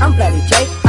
I'm Bloody J. I'm